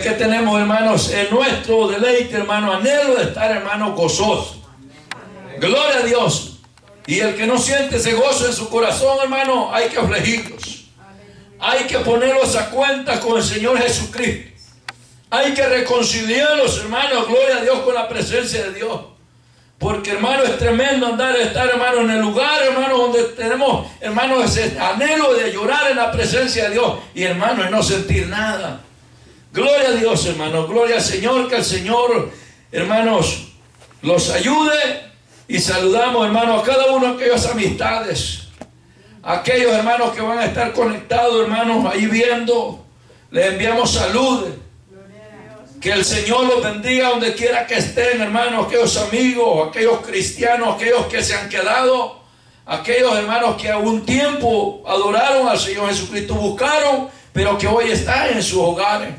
que tenemos, hermanos, en nuestro deleite, hermano, anhelo de estar, hermano, gozoso. Gloria a Dios. Y el que no siente ese gozo en su corazón, hermano, hay que afligirlos. Hay que ponerlos a cuenta con el Señor Jesucristo. Hay que reconciliarlos, hermanos, gloria a Dios, con la presencia de Dios. Porque, hermano, es tremendo andar, estar, hermano, en el lugar, hermano, donde tenemos, hermano, ese anhelo de llorar en la presencia de Dios. Y, hermano, y no sentir nada. Gloria a Dios, hermano. Gloria al Señor, que el Señor, hermanos, los ayude. Y saludamos, hermano, a cada uno de aquellas amistades. Aquellos hermanos que van a estar conectados, hermanos, ahí viendo. Les enviamos salud. Que el Señor los bendiga donde quiera que estén, hermanos, aquellos amigos, aquellos cristianos, aquellos que se han quedado, aquellos hermanos que a un tiempo adoraron al Señor Jesucristo, buscaron, pero que hoy están en sus hogares.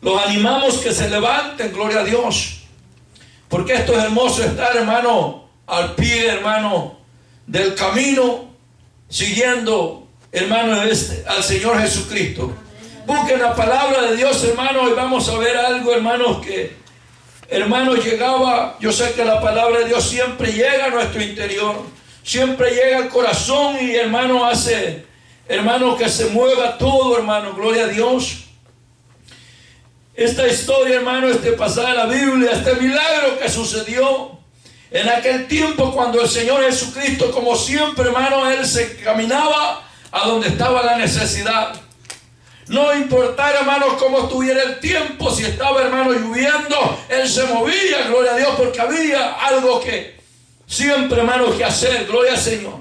Los animamos que se levanten, gloria a Dios. Porque esto es hermoso estar, hermano, al pie, hermano, del camino, siguiendo, hermano, este, al Señor Jesucristo. Busquen la palabra de Dios, hermano, y vamos a ver algo, hermanos, que, hermano, llegaba, yo sé que la palabra de Dios siempre llega a nuestro interior, siempre llega al corazón y, hermano, hace, hermano, que se mueva todo, hermano, gloria a Dios. Esta historia, hermano, este pasaje de la Biblia, este milagro que sucedió en aquel tiempo cuando el Señor Jesucristo, como siempre, hermano, Él se caminaba a donde estaba la necesidad. No importara, hermano, cómo estuviera el tiempo, si estaba, hermano, lloviendo, Él se movía, gloria a Dios, porque había algo que siempre, hermano, que hacer, gloria al Señor.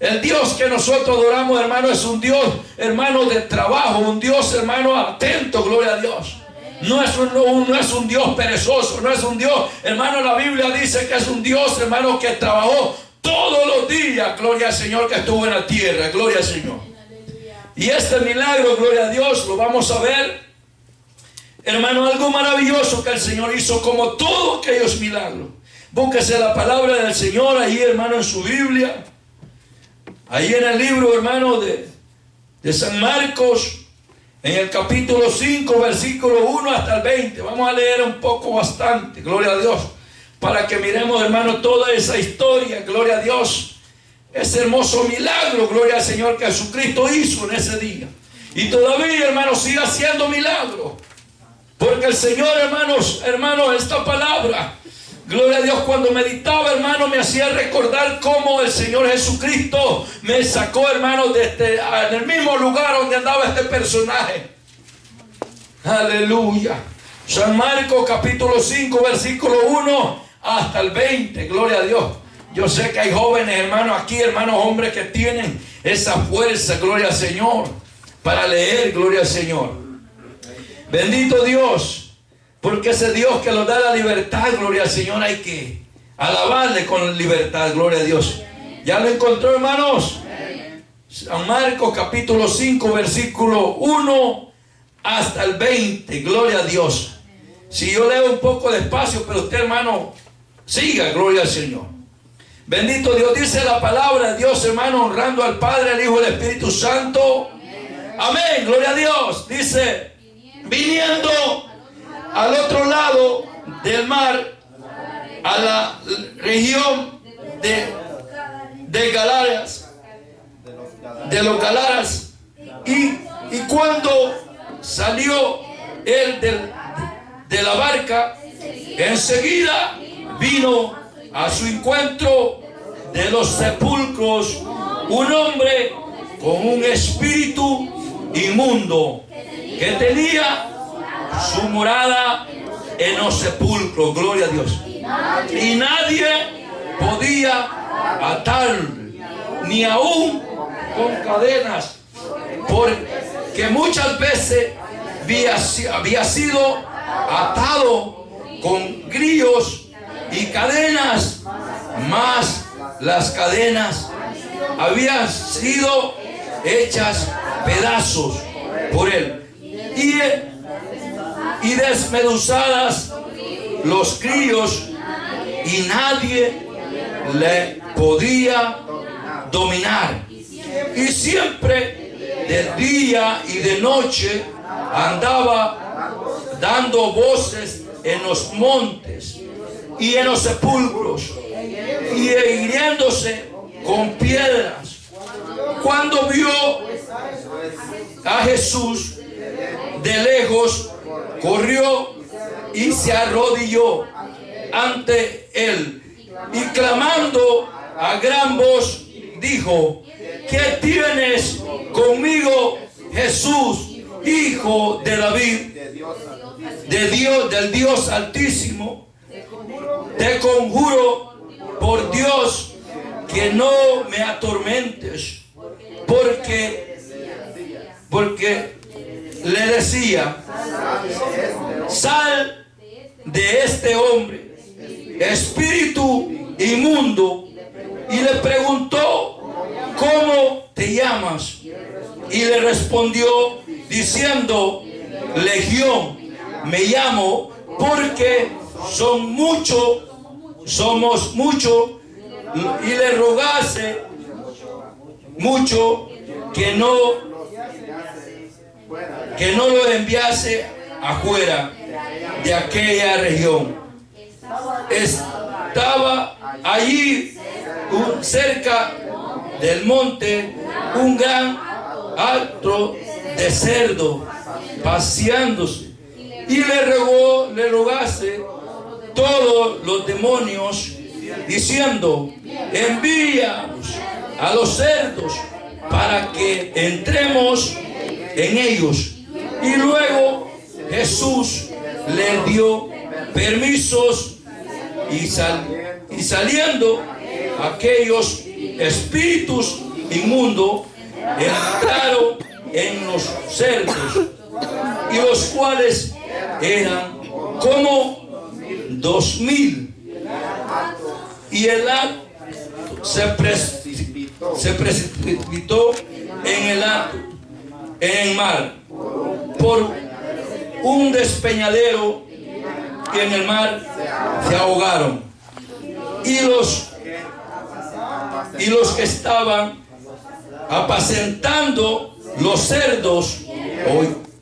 El Dios que nosotros adoramos, hermano, es un Dios, hermano, de trabajo, un Dios, hermano, atento, gloria a Dios. No es, un, no es un Dios perezoso, no es un Dios, hermano, la Biblia dice que es un Dios, hermano, que trabajó todos los días, gloria al Señor, que estuvo en la tierra, gloria al Señor. Y este milagro, gloria a Dios, lo vamos a ver, hermano, algo maravilloso que el Señor hizo, como todos aquellos milagros. Búsquese la palabra del Señor ahí, hermano, en su Biblia. Ahí en el libro, hermano, de, de San Marcos, en el capítulo 5, versículo 1 hasta el 20. Vamos a leer un poco bastante, gloria a Dios, para que miremos, hermano, toda esa historia, gloria a Dios. Ese hermoso milagro, gloria al Señor, que Jesucristo hizo en ese día. Y todavía, hermano, sigue haciendo milagros. Porque el Señor, hermanos, hermanos, esta palabra Gloria a Dios, cuando meditaba, hermano, me hacía recordar cómo el Señor Jesucristo me sacó, hermano, de este, en el mismo lugar donde andaba este personaje. Aleluya. San Marcos capítulo 5, versículo 1 hasta el 20. Gloria a Dios. Yo sé que hay jóvenes, hermanos, aquí, hermanos, hombres que tienen esa fuerza, gloria al Señor, para leer, gloria al Señor. Bendito Dios. Porque ese Dios que nos da la libertad, gloria al Señor, hay que alabarle con libertad, gloria a Dios. ¿Ya lo encontró, hermanos? San Marcos capítulo 5, versículo 1 hasta el 20, gloria a Dios. Si yo leo un poco despacio, pero usted, hermano, siga, gloria al Señor. Bendito Dios, dice la palabra de Dios, hermano, honrando al Padre, al Hijo y al Espíritu Santo. Amén, gloria a Dios. Dice, viniendo al otro lado del mar, a la región de, de Galaras, de los Galaras, y, y cuando salió él de la barca, enseguida vino a su encuentro de los sepulcros un hombre con un espíritu inmundo que tenía su morada en los sepulcros, gloria a Dios. Y nadie podía atar, ni aún con cadenas, porque muchas veces había, sido atado con grillos y cadenas, más las cadenas habían sido hechas pedazos por él. Y y desmeduzadas los críos y nadie le podía dominar. Y siempre de día y de noche andaba dando voces en los montes y en los sepulcros y hiriéndose con piedras. Cuando vio a Jesús de lejos, corrió y se arrodilló ante él y clamando a gran voz dijo, ¿qué tienes conmigo Jesús, hijo de David, de Dios, del Dios altísimo? Te conjuro por Dios que no me atormentes, porque, porque le decía, sal de este hombre, espíritu inmundo, y le preguntó, ¿cómo te llamas? Y le respondió diciendo, Legión, me llamo porque son muchos, somos muchos, y le rogase mucho que no que no lo enviase afuera de aquella región. Estaba allí cerca del monte un gran alto de cerdo paseándose y le rogó, le rogase todos los demonios diciendo, envíanos a los cerdos para que entremos en ellos. Y luego Jesús le dio permisos y, sal, y saliendo aquellos espíritus inmundos entraron en los cerdos y los cuales eran como dos mil y el acto se precipitó, se precipitó en el acto, en el mar por un despeñadero y en el mar se ahogaron. Y los y los que estaban apacentando los cerdos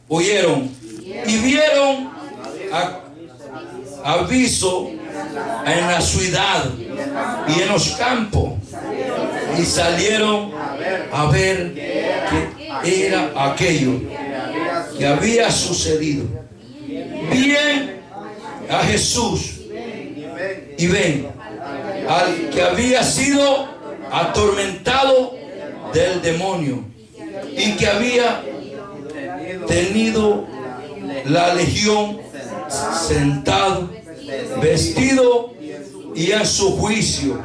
oyeron y vieron aviso en la ciudad y en los campos y salieron a ver qué era aquello que había sucedido. Bien a Jesús y ven al que había sido atormentado del demonio y que había tenido la legión sentado, vestido y a su juicio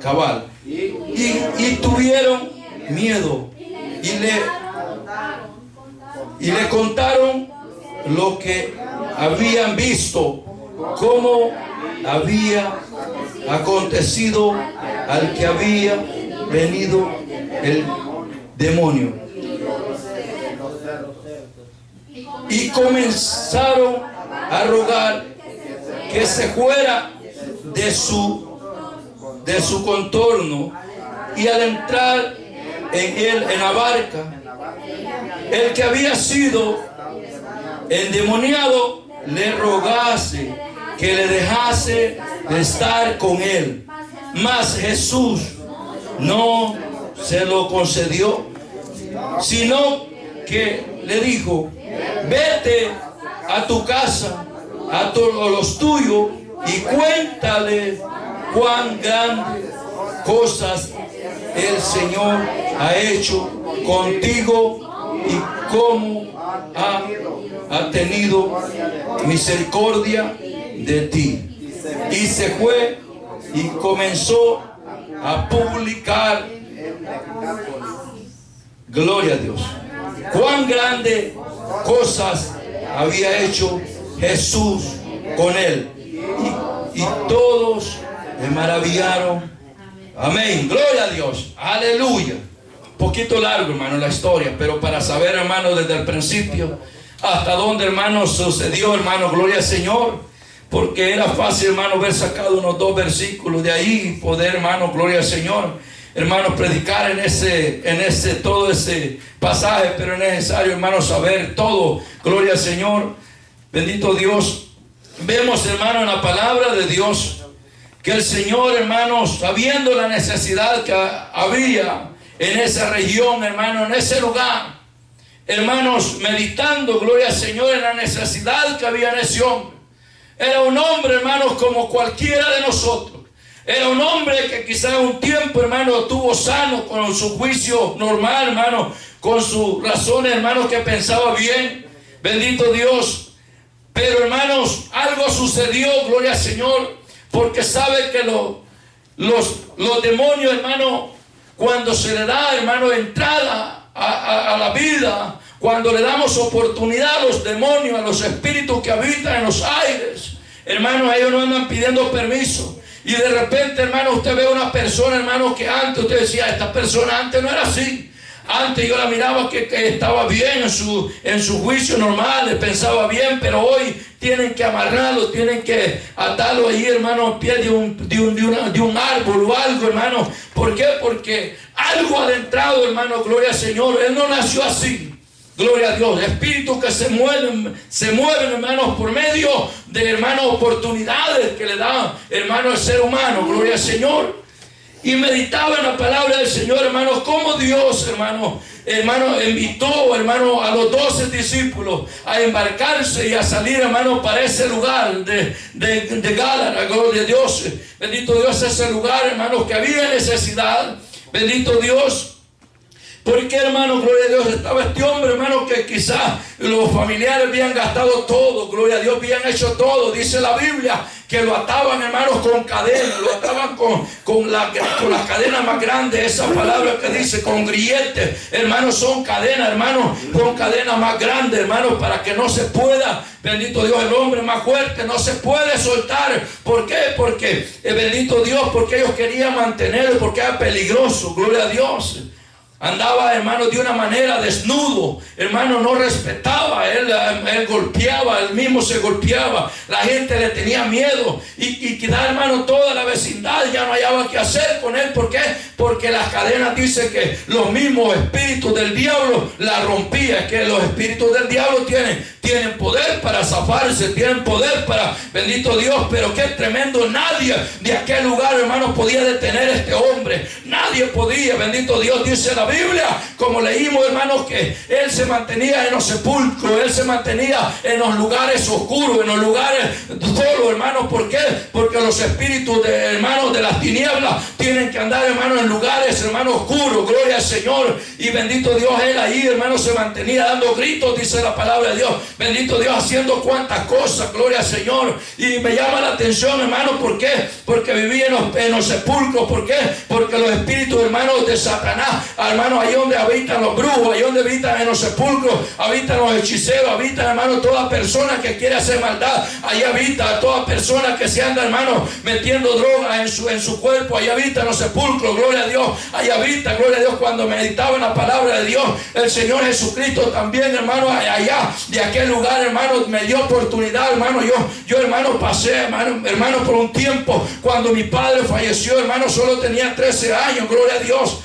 cabal. Y, tuvieron miedo y le, y le contaron lo que habían visto, cómo había acontecido al que había venido el demonio. Y comenzaron a rogar que se fuera de su, de su contorno y al entrar en él, en la barca, el que había sido endemoniado le rogase que le dejase de estar con él. Mas Jesús no se lo concedió, sino que le dijo, vete a tu casa, a todos los tuyos, y cuéntale cuán grandes cosas el Señor ha hecho contigo y cómo ha, ha tenido misericordia de ti. Y se fue y comenzó a publicar. Gloria a Dios. Cuán grandes cosas había hecho Jesús con él. Y, y todos le maravillaron. Amén. Gloria a Dios. Aleluya. Poquito largo, hermano, la historia, pero para saber, hermano, desde el principio hasta dónde, hermano, sucedió, hermano, gloria al Señor porque era fácil, hermano, ver sacado unos dos versículos de ahí y poder, hermano, gloria al Señor, hermano, predicar en ese, en ese, todo ese pasaje, pero es necesario, hermano, saber todo, gloria al Señor. Bendito Dios. Vemos, hermano, en la palabra de Dios que el Señor, hermanos, sabiendo la necesidad que había en esa región, hermano, en ese lugar, hermanos, meditando, gloria al Señor, en la necesidad que había en ese hombre. Era un hombre, hermanos, como cualquiera de nosotros. Era un hombre que quizá un tiempo, hermano, tuvo sano con su juicio normal, hermano, con su razón, hermano, que pensaba bien. Bendito Dios. Pero, hermanos, algo sucedió, gloria al Señor, porque sabe que los, los demonios, hermano, cuando se le da, hermano, entrada a, a la vida, cuando le damos oportunidad a los demonios, a los espíritus que habitan en los aires, hermano, ellos no andan pidiendo permiso. Y de repente, hermano, usted ve una persona, hermano, que antes usted decía, esta persona antes no era así. Antes yo la miraba que, estaba bien en su, en su juicio normal, pensaba bien, pero hoy tienen que amarrarlo, tienen que atarlo ahí, hermano, a pie de un, de un, de, un árbol o algo, hermano. ¿Por qué? Porque algo adentrado, hermano, gloria al Señor. Él no nació así. Gloria a Dios. Espíritus que se mueven, se mueven, hermanos, por medio de, hermanos, oportunidades que le da, hermano, el ser humano. Gloria al Señor. Y meditaba en la palabra del Señor, hermanos, como Dios, hermano, hermano, invitó, hermano, a los doce discípulos a embarcarse y a salir, hermano, para ese lugar de, de, de gloria a Dios. Bendito Dios, ese lugar, hermano, que había necesidad. Bendito Dios. Porque hermano, gloria a Dios, estaba este hombre, hermano, que quizás los familiares habían gastado todo, gloria a Dios, habían hecho todo. Dice la Biblia que lo ataban, hermanos, con cadenas, lo ataban con, con, la, con las cadenas más grandes, esa palabra que dice, con grilletes, hermanos, son cadenas, hermanos, con cadenas más grandes, hermanos, para que no se pueda, bendito Dios, el hombre más fuerte no se puede soltar. ¿Por qué? Porque, eh, bendito Dios, porque ellos querían mantenerlo, porque era peligroso, gloria a Dios. Andaba, hermano, de una manera desnudo. Hermano, no respetaba. Él, él golpeaba, él mismo se golpeaba. La gente le tenía miedo. Y, y hermano, toda la vecindad ya no hallaba qué hacer con él. ¿Por qué? Porque las cadenas dicen que los mismos espíritus del diablo la rompían. Que los espíritus del diablo tienen, tienen poder para zafarse, tienen poder para, bendito Dios, pero qué tremendo. Nadie de aquel lugar, hermano, podía detener a este hombre. Nadie podía, bendito Dios, dice la Biblia, como leímos, hermanos, que él se mantenía en los sepulcros, él se mantenía en los lugares oscuros, en los lugares solo, hermanos. ¿Por qué? Porque los espíritus de hermanos de las tinieblas tienen que andar, hermanos, en lugares, hermanos, oscuros. Gloria al Señor. Y bendito Dios, él ahí, hermanos, se mantenía dando gritos, dice la palabra de Dios. Bendito Dios, haciendo cuantas cosas. Gloria al Señor. Y me llama la atención, hermanos, ¿por qué? Porque vivía en los, en los sepulcros. ¿Por qué? Porque los espíritus, hermanos, de Satanás, hermanos, hermano, ahí donde habitan los brujos, ahí donde habitan en los sepulcros, habitan los hechiceros, habitan, hermano, toda persona que quiere hacer maldad, ahí habita toda persona que se anda, hermano, metiendo drogas en su, en su cuerpo, ahí habita los sepulcros, gloria a Dios, ahí habita, gloria a Dios, cuando meditaba en la palabra de Dios, el Señor Jesucristo también, hermano, allá de aquel lugar, hermano, me dio oportunidad, hermano, yo, yo, hermano, pasé, hermano, hermano, por un tiempo, cuando mi padre falleció, hermano, solo tenía 13 años, gloria a Dios,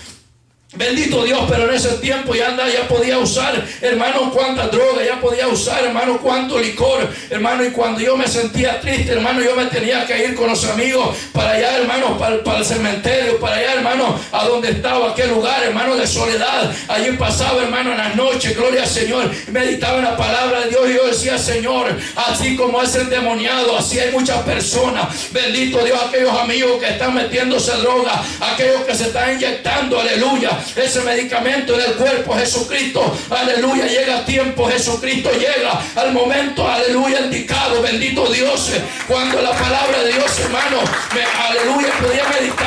Bendito Dios, pero en ese tiempo ya anda, ya podía usar, hermano, cuánta droga, ya podía usar, hermano, cuánto licor, hermano, y cuando yo me sentía triste, hermano, yo me tenía que ir con los amigos para allá, hermano, para, el cementerio, para allá, hermano, a donde estaba aquel lugar, hermano, de soledad. Allí pasaba, hermano, en las noches, gloria al Señor, meditaba en la palabra de Dios y yo decía, Señor, así como es endemoniado, así hay muchas personas, bendito Dios, aquellos amigos que están metiéndose droga, aquellos que se están inyectando, aleluya ese medicamento en el cuerpo Jesucristo. Aleluya, llega a tiempo, Jesucristo llega al momento, aleluya, indicado, bendito Dios. Cuando la palabra de Dios, hermano, aleluya, podía meditar,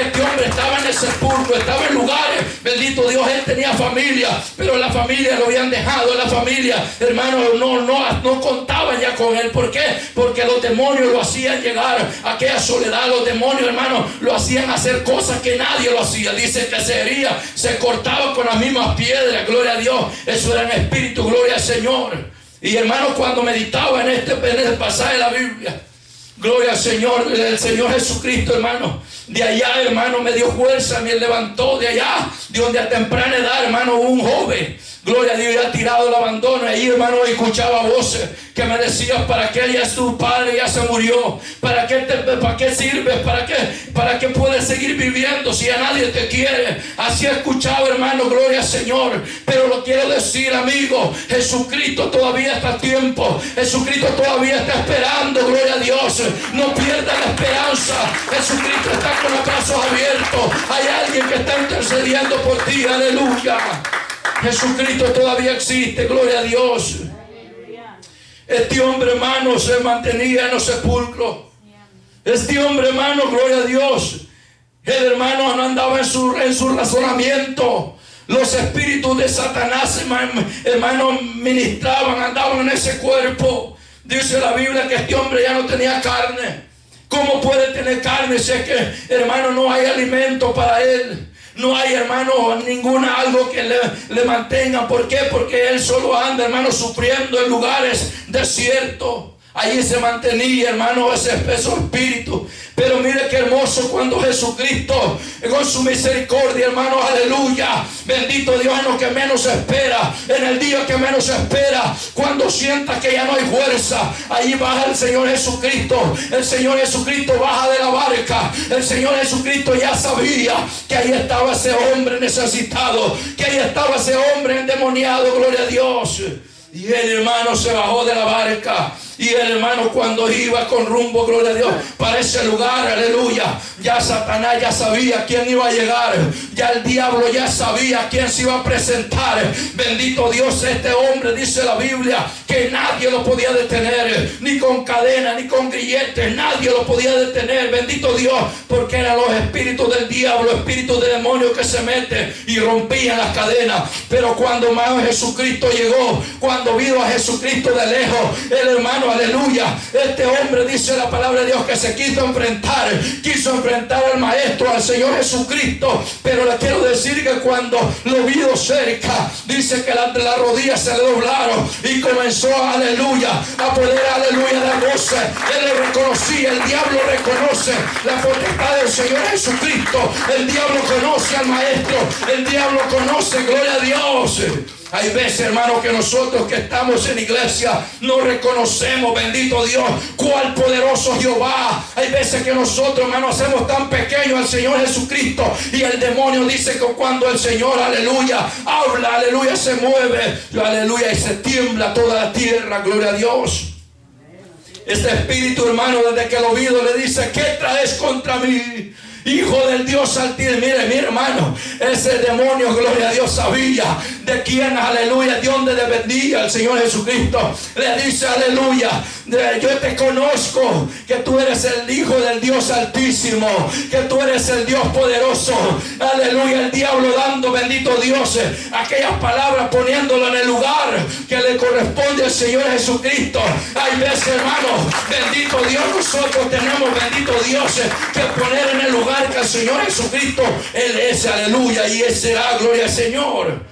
este hombre estaba en el sepulcro, estaba en lugares, bendito Dios, él tenía familia, pero la familia lo habían dejado, la familia, hermano, no, no, no contaban ya con él. ¿Por qué? Porque los demonios lo hacían llegar a aquella soledad, los demonios, hermano, lo hacían hacer cosas que nadie lo hacía. Dice que se hería, se cortaba con las mismas piedras, gloria a Dios. Eso era en espíritu, gloria al Señor. Y hermano, cuando meditaba en este, en este pasaje de la Biblia, gloria al Señor, el Señor Jesucristo, hermano. De allá, hermano, me dio fuerza, me levantó. De allá, de donde a temprana edad, hermano, un joven Gloria a Dios, ya tirado el abandono. Ahí, hermano, escuchaba voces que me decían, ¿para qué ya es tu padre? Ya se murió. ¿Para qué, te, para qué sirves? ¿Para qué, ¿Para qué puedes seguir viviendo si a nadie te quiere? Así he escuchado, hermano, gloria al Señor. Pero lo quiero decir, amigo, Jesucristo todavía está a tiempo. Jesucristo todavía está esperando, gloria a Dios. No pierda la esperanza. Jesucristo está con los brazos abiertos. Hay alguien que está intercediendo por ti, aleluya. Jesucristo todavía existe, gloria a Dios. Este hombre hermano se mantenía en los sepulcros. Este hombre hermano, gloria a Dios. El hermano no andaba en su, en su razonamiento. Los espíritus de Satanás, hermano, ministraban, andaban en ese cuerpo. Dice la Biblia que este hombre ya no tenía carne. ¿Cómo puede tener carne si es que, hermano, no hay alimento para él? No hay, hermano, ninguna algo que le, mantenga. ¿Por qué? Porque él solo anda, hermano, sufriendo en lugares desiertos. Allí se mantenía, hermano, ese espeso espíritu. Pero mire qué hermoso cuando Jesucristo, con su misericordia, hermano, aleluya. Bendito Dios en que menos espera, en el día que menos espera, cuando sienta que ya no hay fuerza, ahí baja el Señor Jesucristo. El Señor Jesucristo baja de la barca. El Señor Jesucristo ya sabía que ahí estaba ese hombre necesitado, que ahí estaba ese hombre endemoniado, gloria a Dios. Y el hermano se bajó de la barca y el hermano cuando iba con rumbo, gloria a Dios, para ese lugar, aleluya, ya Satanás ya sabía quién iba a llegar. Ya el diablo ya sabía quién se iba a presentar. Bendito Dios, este hombre, dice la Biblia, que nadie lo podía detener. Ni con cadena, ni con grilletes. Nadie lo podía detener. Bendito Dios, porque eran los espíritus del diablo, espíritus de demonio que se meten y rompían las cadenas. Pero cuando más Jesucristo llegó, cuando vio a Jesucristo de lejos, el hermano aleluya. Este hombre dice la palabra de Dios que se quiso enfrentar, quiso enfrentar al Maestro, al Señor Jesucristo. Pero le quiero decir que cuando lo vio cerca, dice que las la rodillas se le doblaron y comenzó, aleluya, a poder, aleluya, dar voces. Él le reconocía, el diablo reconoce la potestad del Señor Jesucristo. El diablo conoce al Maestro, el diablo conoce, gloria a Dios. Hay veces, hermano, que nosotros que estamos en iglesia no reconocemos, bendito Dios, cuál poderoso Jehová. Hay veces que nosotros, hermano, hacemos tan pequeño al Señor Jesucristo. Y el demonio dice que cuando el Señor, aleluya, habla, aleluya, se mueve, aleluya, y se tiembla toda la tierra, gloria a Dios. Este espíritu, hermano, desde que lo oído le dice, ¿qué traes contra mí? Hijo del Dios altísimo. Mire, mi hermano, ese demonio, gloria a Dios, sabía de quién, aleluya, de dónde dependía el Señor Jesucristo. Le dice, aleluya, yo te conozco que tú eres el Hijo del Dios altísimo, que tú eres el Dios poderoso. Aleluya, el diablo dando, bendito Dios, aquellas palabras poniéndolo en el lugar que le corresponde al Señor Jesucristo. Hay veces, hermano, bendito Dios, nosotros tenemos, bendito Dios, que poner en el lugar que el Señor Jesucristo, Él es, aleluya, y será, gloria al Señor.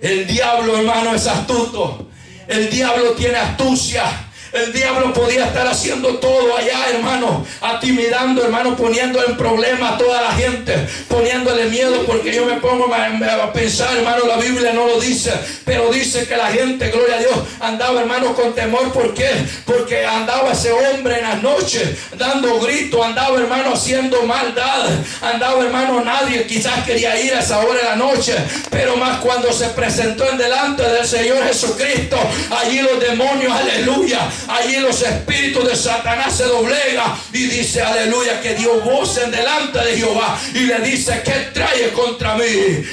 El diablo, hermano, es astuto. El diablo tiene astucia. El diablo podía estar haciendo todo allá, hermano, atimidando, hermano, poniendo en problema a toda la gente, poniéndole miedo, porque yo me pongo a, pensar, hermano, la Biblia no lo dice, pero dice que la gente, gloria a Dios, andaba, hermano, con temor. ¿Por qué? Porque andaba ese hombre en las noches dando gritos, andaba, hermano, haciendo maldad, andaba, hermano, nadie quizás quería ir a esa hora de la noche, pero más cuando se presentó en delante del Señor Jesucristo, allí los demonios, aleluya, Allí los espíritus de Satanás se doblega y dice, aleluya, que dio voz en delante de Jehová y le dice, ¿qué trae contra mí?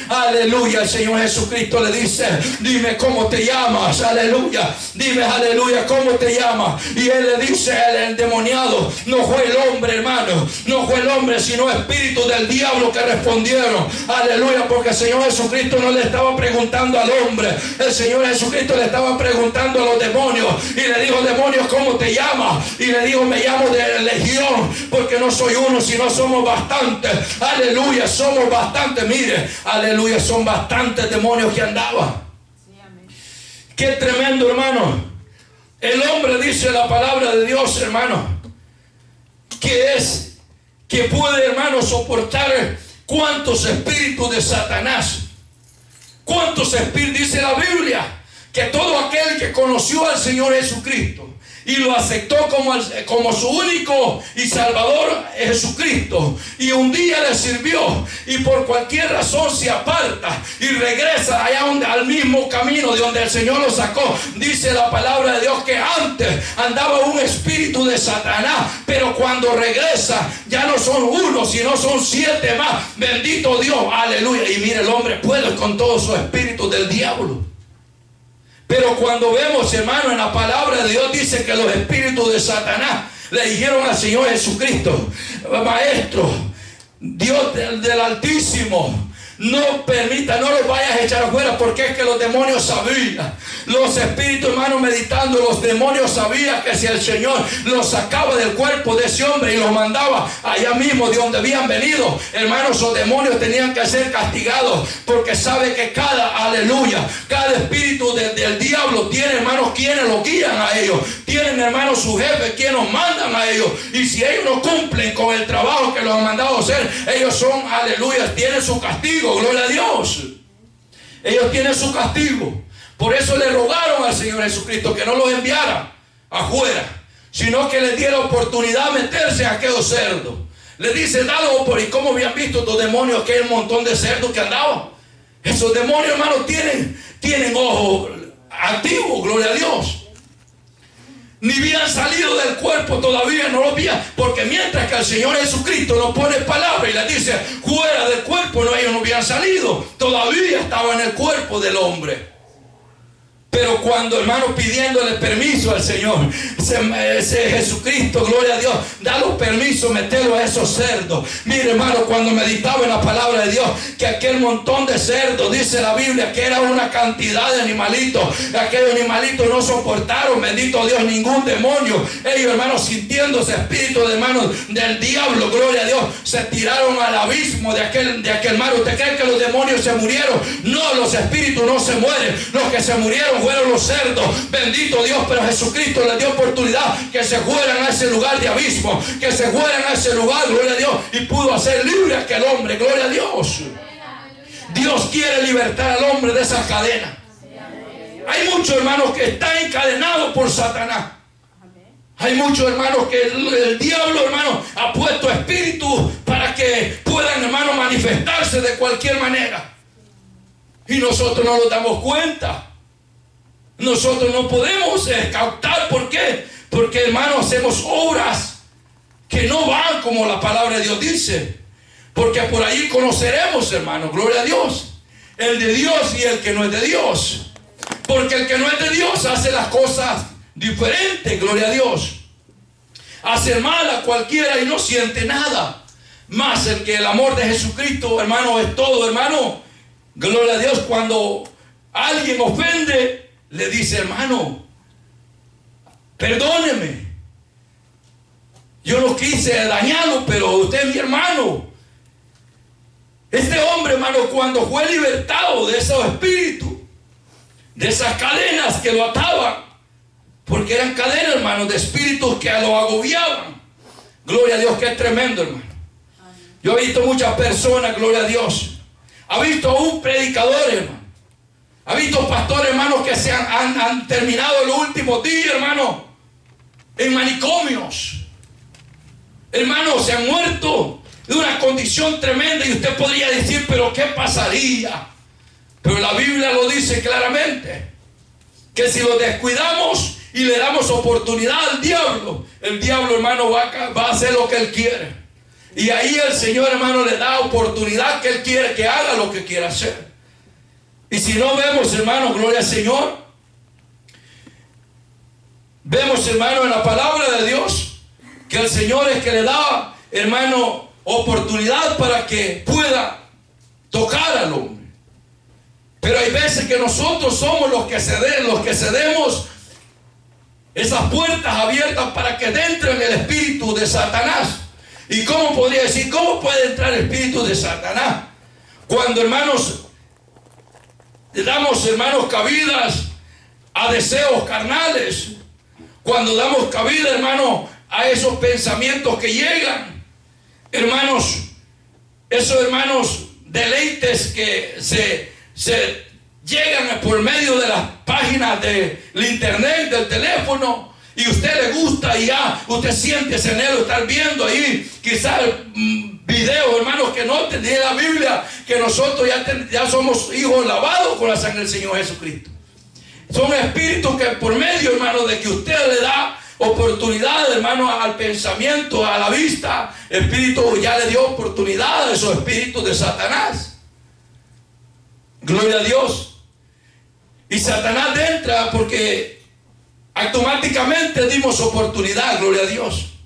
Aleluya, el Señor Jesucristo le dice, dime cómo te llamas, aleluya, dime, aleluya, cómo te llamas. Y él le dice, el endemoniado, no fue el hombre, hermano, no fue el hombre, sino espíritu del diablo que respondieron, aleluya, porque el Señor Jesucristo no le estaba preguntando al hombre, el Señor Jesucristo le estaba preguntando a los demonios y le dijo, demonios, ¿cómo te llamas? Y le digo, me llamo de legión, porque no soy uno, sino somos bastantes. Aleluya, somos bastantes. Mire, aleluya, son bastantes demonios que andaban. Qué tremendo, hermano. El hombre dice la palabra de Dios, hermano, que es que puede, hermano, soportar cuántos espíritus de Satanás. ¿Cuántos espíritus dice la Biblia? Que todo aquel que conoció al Señor Jesucristo y lo aceptó como, como su único y salvador Jesucristo. Y un día le sirvió y por cualquier razón se aparta y regresa allá donde, al mismo camino de donde el Señor lo sacó. Dice la palabra de Dios que antes andaba un espíritu de Satanás, pero cuando regresa ya no son uno, sino son siete más. Bendito Dios, aleluya. Y mire, el hombre puede con todo su espíritu del diablo. Pero cuando vemos, hermano, en la palabra de Dios dice que los espíritus de Satanás le dijeron al Señor Jesucristo, Maestro, Dios del, Altísimo, no permita, no los vayas a echar afuera porque es que los demonios sabían. Los espíritus hermanos meditando, los demonios sabían que si el Señor los sacaba del cuerpo de ese hombre y los mandaba allá mismo de donde habían venido, hermanos, los demonios tenían que ser castigados porque sabe que cada, aleluya, cada espíritu del diablo tiene hermanos quienes lo guían a ellos. Tienen hermanos su jefe quienes los mandan a ellos. Y si ellos no cumplen con el trabajo que los han mandado hacer, ellos son, aleluya, tienen su castigo gloria a Dios. Ellos tienen su castigo. Por eso le rogaron al Señor Jesucristo que no los enviara afuera, sino que les diera oportunidad de meterse a aquellos cerdos. Le dice, dalo por y cómo habían visto estos demonios, aquel montón de cerdos que andaban. Esos demonios, hermanos, tienen, tienen ojos activos, gloria a Dios ni habían salido del cuerpo todavía, no lo habían, porque mientras que el Señor Jesucristo nos pone palabra y le dice fuera del cuerpo, no, ellos no habían salido, todavía estaban en el cuerpo del hombre. Pero cuando, hermano, pidiéndole permiso al Señor, ese, Jesucristo, gloria a Dios, da los permisos, meterlo a esos cerdos. Mire, hermano, cuando meditaba en la palabra de Dios, que aquel montón de cerdos, dice la Biblia, que era una cantidad de animalitos. Aquellos animalitos no soportaron, bendito Dios, ningún demonio. Ellos, hermanos, sintiéndose espíritu de manos del diablo, gloria a Dios, se tiraron al abismo de aquel, de aquel mar. ¿Usted cree que los demonios se murieron? No, los espíritus no se mueren. Los que se murieron fueron los cerdos. Bendito Dios, pero Jesucristo les dio oportunidad que se fueran a ese lugar de abismo, que se fueran a ese lugar, gloria a Dios, y pudo hacer libre a aquel hombre, gloria a Dios. Dios quiere libertar al hombre de esa cadena. Hay muchos hermanos que están encadenados por Satanás. Hay muchos hermanos que el, el, diablo, hermano, ha puesto espíritu para que puedan, hermano, manifestarse de cualquier manera. Y nosotros no nos damos cuenta. Nosotros no podemos eh, captar, ¿por qué? Porque hermano hacemos obras que no van como la palabra de Dios dice. Porque por ahí conoceremos, hermano, gloria a Dios. El de Dios y el que no es de Dios. Porque el que no es de Dios hace las cosas diferentes, gloria a Dios. Hace mal a cualquiera y no siente nada. Más el que el amor de Jesucristo, hermano, es todo, hermano. Gloria a Dios, cuando alguien ofende, le dice, hermano, perdóneme. Yo no quise dañarlo, pero usted es mi hermano. Este hombre, hermano, cuando fue libertado de esos espíritus, de esas cadenas que lo ataban, porque eran cadenas, hermano, de espíritus que lo agobiaban. Gloria a Dios, que es tremendo, hermano. Yo he visto muchas personas, gloria a Dios. Ha visto a un predicador, hermano ha visto pastores, hermanos, que se han, terminado los últimos días, hermano, en manicomios. Hermanos, se han muerto de una condición tremenda y usted podría decir, pero ¿qué pasaría? Pero la Biblia lo dice claramente, que si lo descuidamos y le damos oportunidad al diablo, el diablo, hermano, va a, va a hacer lo que él quiere. Y ahí el Señor, hermano, le da oportunidad que él quiere que haga lo que quiera hacer. Y si no vemos, hermano, gloria al Señor, vemos, hermano, en la palabra de Dios, que el Señor es que le da, hermano, oportunidad para que pueda tocar al hombre. Pero hay veces que nosotros somos los que cedemos, los que cedemos esas puertas abiertas para que entre en el espíritu de Satanás. ¿Y cómo podría decir, cómo puede entrar el espíritu de Satanás? Cuando, hermanos, damos, hermanos, cabidas a deseos carnales. Cuando damos cabida, hermano, a esos pensamientos que llegan. Hermanos, esos hermanos deleites que se, se llegan por medio de las páginas del internet, del teléfono, y usted le gusta y ya usted siente ese anhelo estar viendo ahí quizás mm, videos, hermanos, que no tenía la Biblia, que nosotros ya, somos hijos lavados con la sangre del Señor Jesucristo. Son espíritus que por medio, hermano, de que usted le da oportunidad, hermano, al pensamiento, a la vista, espíritu ya le dio oportunidad a esos espíritus de Satanás. Gloria a Dios. Y Satanás entra porque automáticamente dimos oportunidad, gloria a Dios.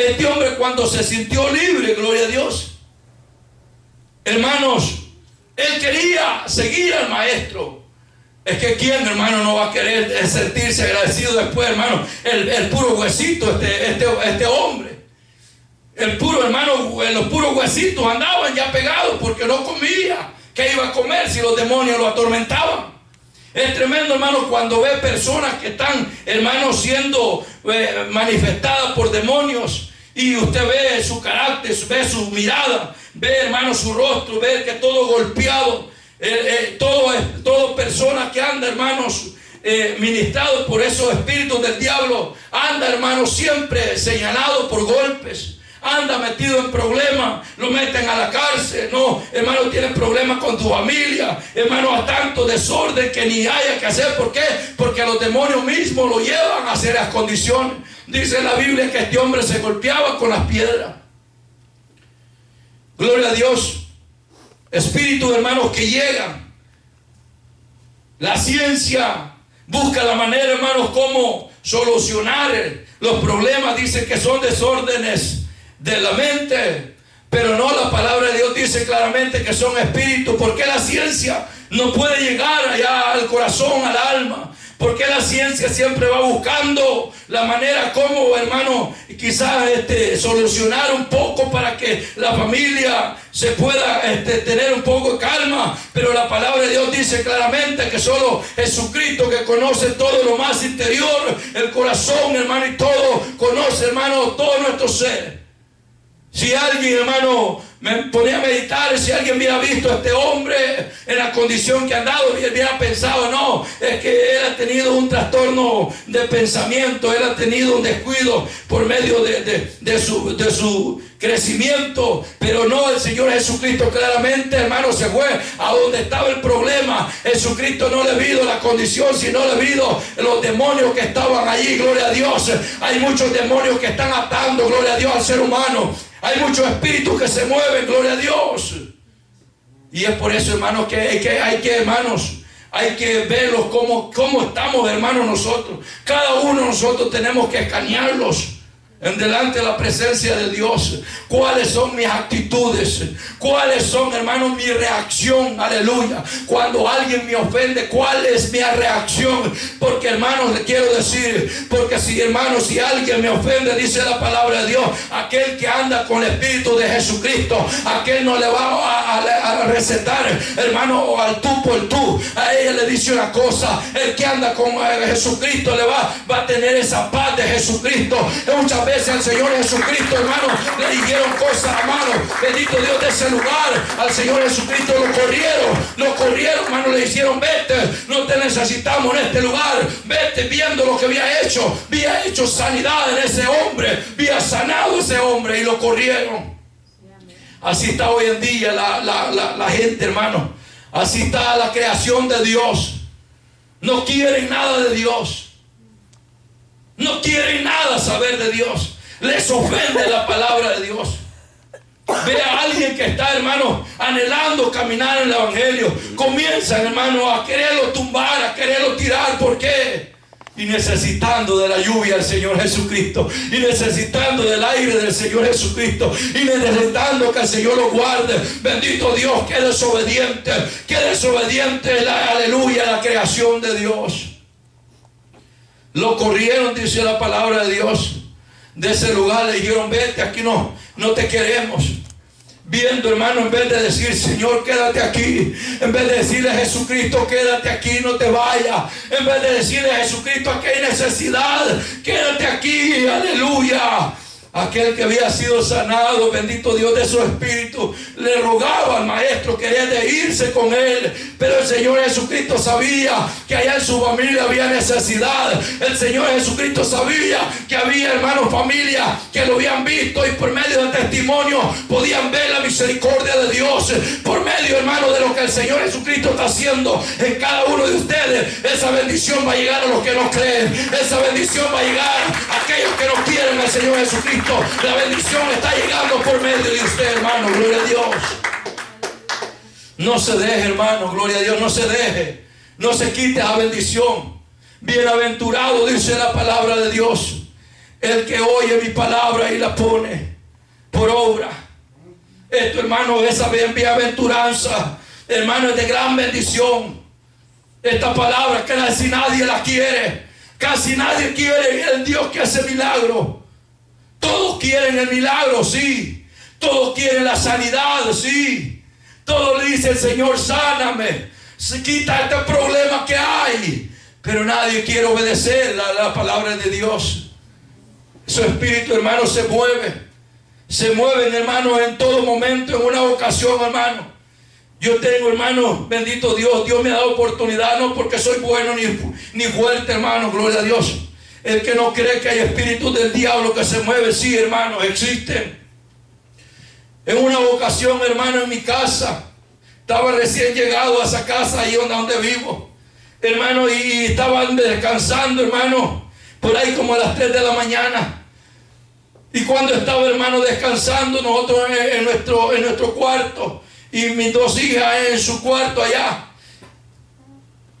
Este hombre cuando se sintió libre, gloria a Dios. Hermanos, él quería seguir al maestro. Es que quién, hermano, no va a querer sentirse agradecido después, hermano. El, puro huesito, este, este, este hombre. El puro, hermano, los puros huesitos andaban ya pegados porque no comía. ¿Qué iba a comer si los demonios lo atormentaban? Es tremendo, hermano, cuando ve personas que están, hermano, siendo eh, manifestadas por demonios y usted ve su carácter, ve su mirada, ve, hermano, su rostro, ve que todo golpeado, eh, eh, todo, todo persona que anda, hermanos, ministrado por esos espíritus del diablo, anda, hermano, siempre señalado por golpes anda metido en problemas, lo meten a la cárcel, no, hermano, tienen problemas con tu familia, hermano, a tanto desorden que ni haya que hacer, ¿por qué? Porque los demonios mismos lo llevan a hacer las condiciones. Dice la Biblia que este hombre se golpeaba con las piedras. Gloria a Dios. Espíritu, hermanos, que llegan. La ciencia busca la manera, hermanos, cómo solucionar los problemas. Dice que son desórdenes de la mente. Pero no, la palabra de Dios dice claramente que son espíritus. porque la ciencia no puede llegar allá al corazón, al alma? Porque la ciencia siempre va buscando la manera como, hermano, quizás este, solucionar un poco para que la familia se pueda este, tener un poco de calma. Pero la palabra de Dios dice claramente que solo Jesucristo que conoce todo lo más interior, el corazón, hermano, y todo, conoce, hermano, todo nuestro ser. Si alguien, hermano, me ponía a meditar, si alguien hubiera visto a este hombre en la condición que ha andado, hubiera pensado, no, es que él ha tenido un trastorno de pensamiento, él ha tenido un descuido por medio de, su, de su crecimiento, pero no, el Señor Jesucristo claramente, hermano, se fue a donde estaba el problema. Jesucristo no le vio la condición, sino le vio los demonios que estaban allí, gloria a Dios. Hay muchos demonios que están atando, gloria a Dios, al ser humano. Hay muchos espíritus que se mueven, gloria a Dios. Y es por eso, hermanos, que hay que, hay que hermanos, hay que verlos como, cómo estamos, hermanos, nosotros. Cada uno de nosotros tenemos que escanearlos en delante de la presencia de Dios. ¿Cuáles son mis actitudes? ¿Cuáles son, hermanos, mi reacción? Aleluya. Cuando alguien me ofende, ¿cuál es mi reacción? Porque, hermanos, le quiero decir, porque si, hermanos, si alguien me ofende, dice la palabra de Dios, aquel que anda con el Espíritu de Jesucristo, aquel no le va a, recetar, hermano, al tú por tú. A ella le dice una cosa, el que anda con eh, Jesucristo le va, va a tener esa paz de Jesucristo. Muchas veces al Señor Jesucristo, hermano, le dijeron cosas, hermano. Bendito Dios de ese lugar. Al Señor Jesucristo lo corrieron, lo corrieron, hermano, le hicieron, vete, no te necesitamos en este lugar. Vete viendo lo que había hecho. Había hecho sanidad en ese hombre. Había sanado ese hombre y lo corrieron. Así está hoy en día la, la gente, hermano. Así está la creación de Dios. No quieren nada de Dios. No quieren nada saber de Dios. Les ofende la palabra de Dios. Ve a alguien que está, hermano, anhelando caminar en el Evangelio. Comienzan, hermano, a quererlo tumbar, a quererlo tirar. ¿Por qué? Y necesitando de la lluvia del Señor Jesucristo. Y necesitando del aire del Señor Jesucristo. Y necesitando que el Señor lo guarde. Bendito Dios, que desobediente. Que desobediente, la, aleluya, la creación de Dios. Lo corrieron, dice la palabra de Dios, de ese lugar. Le dijeron, vete, aquí no, no te queremos. Viendo, hermano, en vez de decir, Señor, quédate aquí. En vez de decirle a Jesucristo, quédate aquí, no te vayas. En vez de decirle a Jesucristo, aquí hay necesidad, quédate aquí, aleluya. Aquel que había sido sanado, bendito Dios de su espíritu, le rogaba al maestro, quería de irse con él. Pero el Señor Jesucristo sabía que allá en su familia había necesidad. El Señor Jesucristo sabía que había hermanos, familia, que lo habían visto y por medio del testimonio podían ver la misericordia de Dios. Por medio, hermano, de lo que el Señor Jesucristo está haciendo en cada uno de ustedes, esa bendición va a llegar a los que no creen. Esa bendición va a llegar a aquellos que no quieren al Señor Jesucristo. La bendición está llegando por medio de usted, hermano. Gloria a Dios. No se deje, hermano. Gloria a Dios. No se deje. No se quite la bendición. Bienaventurado, dice la palabra de Dios. El que oye mi palabra y la pone por obra. Esto, hermano, esa bienaventuranza, hermano, es de gran bendición. Esta palabra que casi nadie la quiere. Casi nadie quiere el Dios que hace milagro. Todos quieren el milagro, sí. Todos quieren la sanidad, sí. Todos le dice el Señor, sáname. Quita este problema que hay. Pero nadie quiere obedecer la, la palabra de Dios. Su espíritu, hermano, se mueve. Se mueven, hermano, en todo momento, en una ocasión, hermano. Yo tengo, hermano, bendito Dios. Dios me ha dado oportunidad, no porque soy bueno ni, ni fuerte, hermano, gloria a Dios. El que no cree que hay espíritus del diablo que se mueve, sí, hermano, existen. En una ocasión, hermano, en mi casa, estaba recién llegado a esa casa ahí donde, vivo, hermano, y estaban descansando, hermano, por ahí como a las 3 de la mañana. Y cuando estaba, hermano, descansando, nosotros en, nuestro, en nuestro cuarto, y mis dos hijas en su cuarto allá.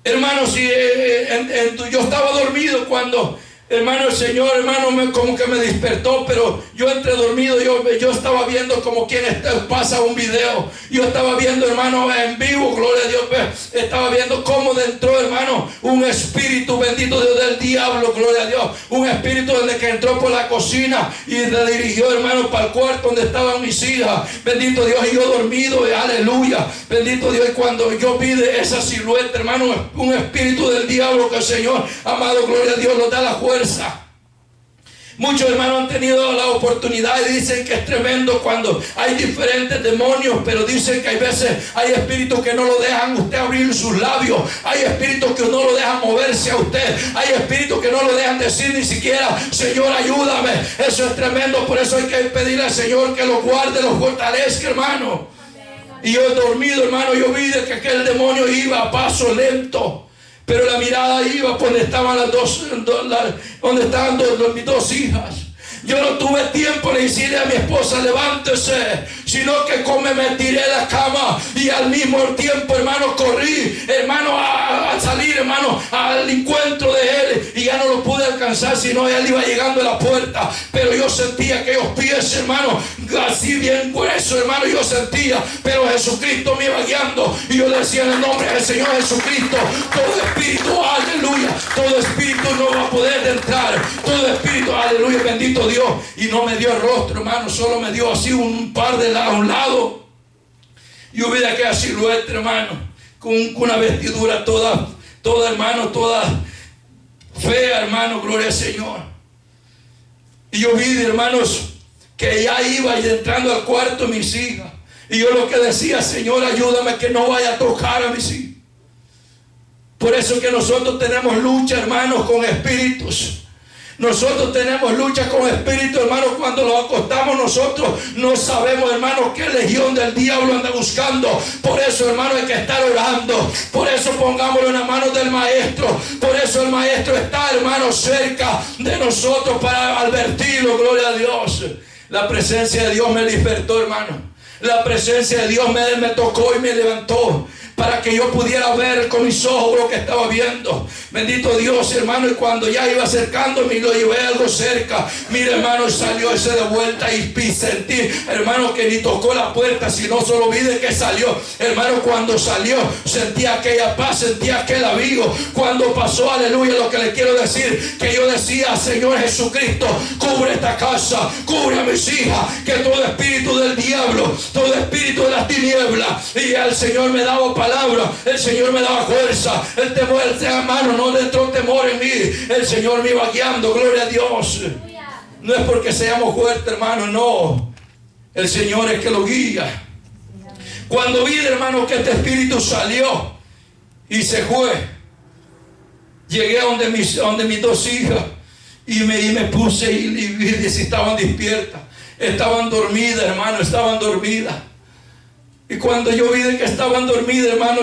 Hermano, si eh, eh, yo estaba dormido cuando Hermano, el Señor, hermano, como que me despertó, pero yo entre dormido, yo, yo estaba viendo como quien pasa un video. Yo estaba viendo, hermano, en vivo, gloria a Dios. Pues, estaba viendo cómo dentro, hermano, un espíritu bendito Dios del diablo, gloria a Dios. Un espíritu donde que entró por la cocina y se dirigió, hermano, para el cuarto donde estaban mis hijas. Bendito Dios, y yo dormido, aleluya. Bendito Dios, y cuando yo vi esa silueta, hermano, un espíritu del diablo que el Señor, amado, gloria a Dios, nos da la fuerza Muchos hermanos han tenido la oportunidad y dicen que es tremendo cuando hay diferentes demonios, pero dicen que hay veces hay espíritus que no lo dejan usted abrir sus labios, hay espíritus que no lo dejan moverse a usted, hay espíritus que no lo dejan decir ni siquiera, Señor, ayúdame. Eso es tremendo, por eso hay que pedirle al Señor que lo guarde, lo fortalezca, hermano. Y yo he dormido, hermano, yo vi que aquel demonio iba a paso lento. Pero la mirada iba por donde estaban las dos, donde estaban mis dos hijas. Yo no tuve tiempo de decirle a mi esposa, levántese, sino que come, me tiré la cama y al mismo tiempo, hermano, corrí, hermano, a, salir, hermano, al encuentro de él y ya no lo pude alcanzar, sino él iba llegando a la puerta. Pero yo sentía aquellos pies, hermano, así bien grueso, hermano, yo sentía, pero Jesucristo me iba guiando y yo decía en el nombre del Señor Jesucristo, todo espíritu, aleluya, todo espíritu no va a poder entrar, todo espíritu, aleluya, bendito Dios. Y no me dio el rostro, hermano, solo me dio así un par de a un lado. Y hubiera aquella silueta, hermano, con, una vestidura toda, toda, hermano, toda fea, hermano, gloria al Señor. Y yo vi, hermanos, que ya iba entrando al cuarto mis hijas. Y yo lo que decía, Señor, ayúdame que no vaya a tocar a mis hijos. Por eso que nosotros tenemos lucha, hermanos, con espíritus. Nosotros tenemos lucha con espíritu, hermano. Cuando lo acostamos nosotros no sabemos, hermano, qué legión del diablo anda buscando. Por eso, hermano, hay que estar orando. Por eso pongámoslo en las manos del maestro. Por eso el maestro está, hermano, cerca de nosotros para advertirlo. Gloria a Dios. La presencia de Dios me despertó, hermano. La presencia de Dios me tocó y me levantó para que yo pudiera ver con mis ojos lo que estaba viendo. Bendito Dios, hermano. Y cuando ya iba acercándome lo llevé algo cerca. Mira, hermano, salió ese de vuelta y sentí, hermano, que ni tocó la puerta, sino solo vi de que salió. Hermano, cuando salió, sentí aquella paz, sentí aquel abrigo. Cuando pasó, aleluya, lo que le quiero decir, que yo decía, Señor Jesucristo, cubre esta casa, cubre a mis hijas, que todo espíritu del diablo, todo espíritu de las tinieblas, y el Señor me daba el Señor me daba fuerza, el temor, el mano, no entró temor en mí, el Señor me iba guiando, gloria a Dios. No es porque seamos fuertes, hermano, no. El Señor es que lo guía. Cuando vi, hermano, que este espíritu salió y se fue, llegué a donde mis, dos hijas y me, me puse y, vi si estaban despiertas. Estaban dormidas, hermano, estaban dormidas. Y cuando yo vi que estaban dormidas, hermano,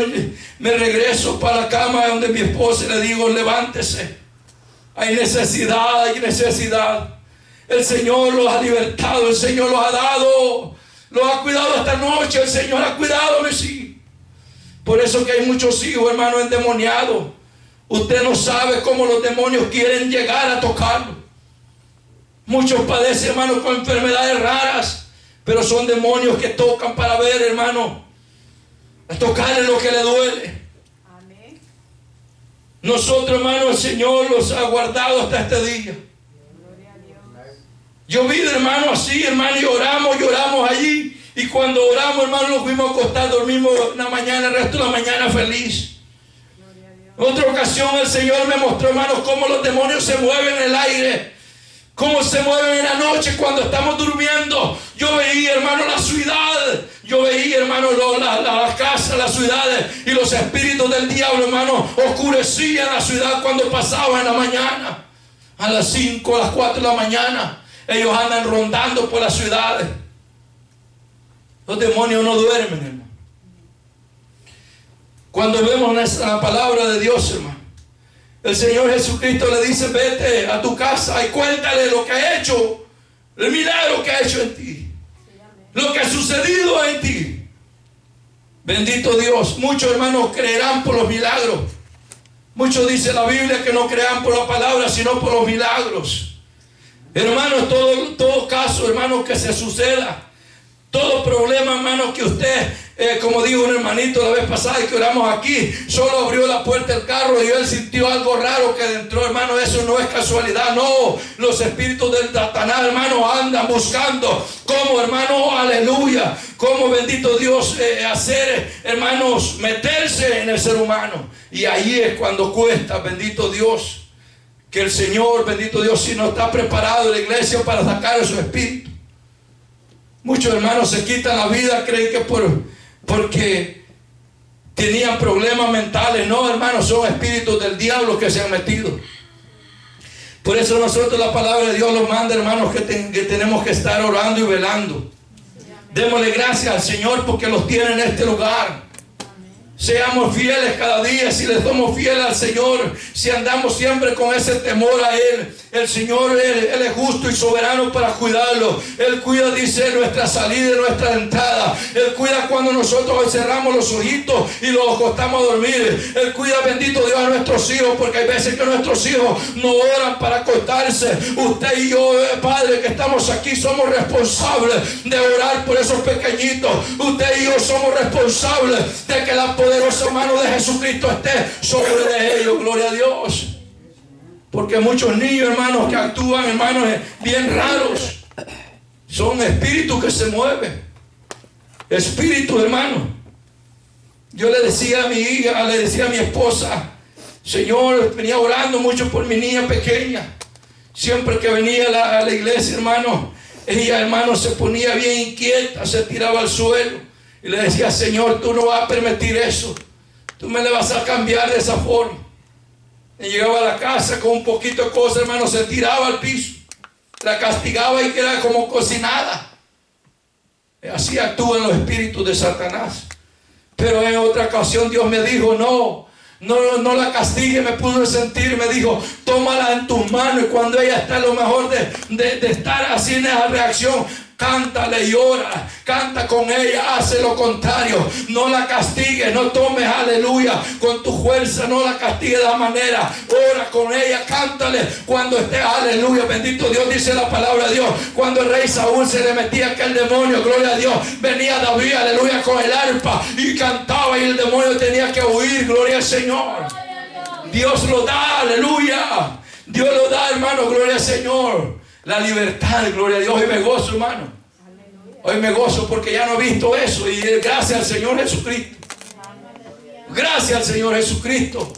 me regreso para la cama donde mi esposa le digo, levántese. Hay necesidad, hay necesidad. El Señor los ha libertado, el Señor los ha dado, los ha cuidado esta noche, el Señor ha cuidado mis hijos. Por eso que hay muchos hijos, hermano, endemoniados. Usted no sabe cómo los demonios quieren llegar a tocarlo. Muchos padecen, hermano, con enfermedades raras, pero son demonios que tocan para ver, hermano, a tocarle lo que le duele. Nosotros, hermano, el Señor los ha guardado hasta este día. Yo vi, hermano, así, hermano, y oramos, lloramos allí. Y cuando oramos, hermano, nos fuimos a acostar, dormimos una mañana, el resto de la mañana feliz. Otra ocasión el Señor me mostró, hermanos, cómo los demonios se mueven en el aire. Cómo se mueven en la noche cuando estamos durmiendo. Yo veía, hermano, la ciudad. Yo veía, hermano, las la, casas, las ciudades. Y los espíritus del diablo, hermano, oscurecían la ciudad cuando pasaba en la mañana. A las 5, a las 4 de la mañana. Ellos andan rondando por las ciudades. Los demonios no duermen, hermano. Cuando vemos la palabra de Dios, hermano, el Señor Jesucristo le dice, vete a tu casa y cuéntale lo que ha hecho, el milagro que ha hecho en ti, lo que ha sucedido en ti. Bendito Dios, muchos hermanos creerán por los milagros. Muchos dice la Biblia que no crean por la palabra, sino por los milagros. Hermanos, todo, todo caso, hermanos, que se suceda, todo problema, hermanos, que usted eh, como dijo un hermanito la vez pasada que oramos aquí, solo abrió la puerta del carro y él sintió algo raro que entró, hermano, eso no es casualidad, no, los espíritus del Satanás, hermano, andan buscando cómo, hermano, aleluya, cómo bendito Dios eh, hacer, hermanos, meterse en el ser humano. Y ahí es cuando cuesta, bendito Dios, que el Señor, bendito Dios, si no está preparado la iglesia para sacar a su espíritu. Muchos hermanos se quitan la vida, creen que por porque tenían problemas mentales. No, hermanos, son espíritus del diablo que se han metido. Por eso nosotros la palabra de Dios nos manda, hermanos, que, que tenemos que estar orando y velando. Démosle gracias al Señor porque los tiene en este lugar. Seamos fieles cada día, si le somos fieles al Señor, si andamos siempre con ese temor a Él. El Señor, Él, es justo y soberano para cuidarlo. Él cuida, dice, nuestra salida y nuestra entrada. Él cuida cuando nosotros cerramos los ojitos y los acostamos a dormir. Él cuida, bendito Dios, a nuestros hijos, porque hay veces que nuestros hijos no oran para acostarse. Usted y yo, eh, Padre, que estamos aquí, somos responsables de orar por esos pequeñitos. Usted y yo somos responsables de que la poderosa mano de Jesucristo esté sobre ellos. Gloria a Dios. Porque muchos niños, hermanos, que actúan, hermanos, bien raros. Son espíritus que se mueven. Espíritus, hermano. Yo le decía a mi hija, le decía a mi esposa, Señor, venía orando mucho por mi niña pequeña. Siempre que venía a la, a la iglesia, hermano, ella, hermano, se ponía bien inquieta, se tiraba al suelo. Y le decía, Señor, tú no vas a permitir eso. Tú me le vas a cambiar de esa forma. Y llegaba a la casa con un poquito de cosas, hermano, se tiraba al piso. La castigaba y quedaba como cocinada. Así actúan los espíritus de Satanás. Pero en otra ocasión Dios me dijo, no, no, no la castigue, me pudo sentir, me dijo, tómala en tus manos. Y cuando ella está lo mejor de, de, de estar así en esa reacción, cántale y ora, canta con ella, hace lo contrario, no la castigue, no tomes aleluya. Con tu fuerza, no la castigue de la manera, ora con ella, cántale. Cuando esté aleluya, bendito Dios, dice la palabra de Dios, cuando el rey Saúl se le metía aquel demonio, gloria a Dios, venía David, aleluya, con el arpa y cantaba y el demonio tenía que huir, gloria al Señor. Dios lo da, aleluya. Dios lo da, hermano, gloria al Señor la libertad, gloria a Dios. Hoy me gozo, hermano. Hoy me gozo porque ya no he visto eso. Y gracias al Señor Jesucristo. Gracias al Señor Jesucristo.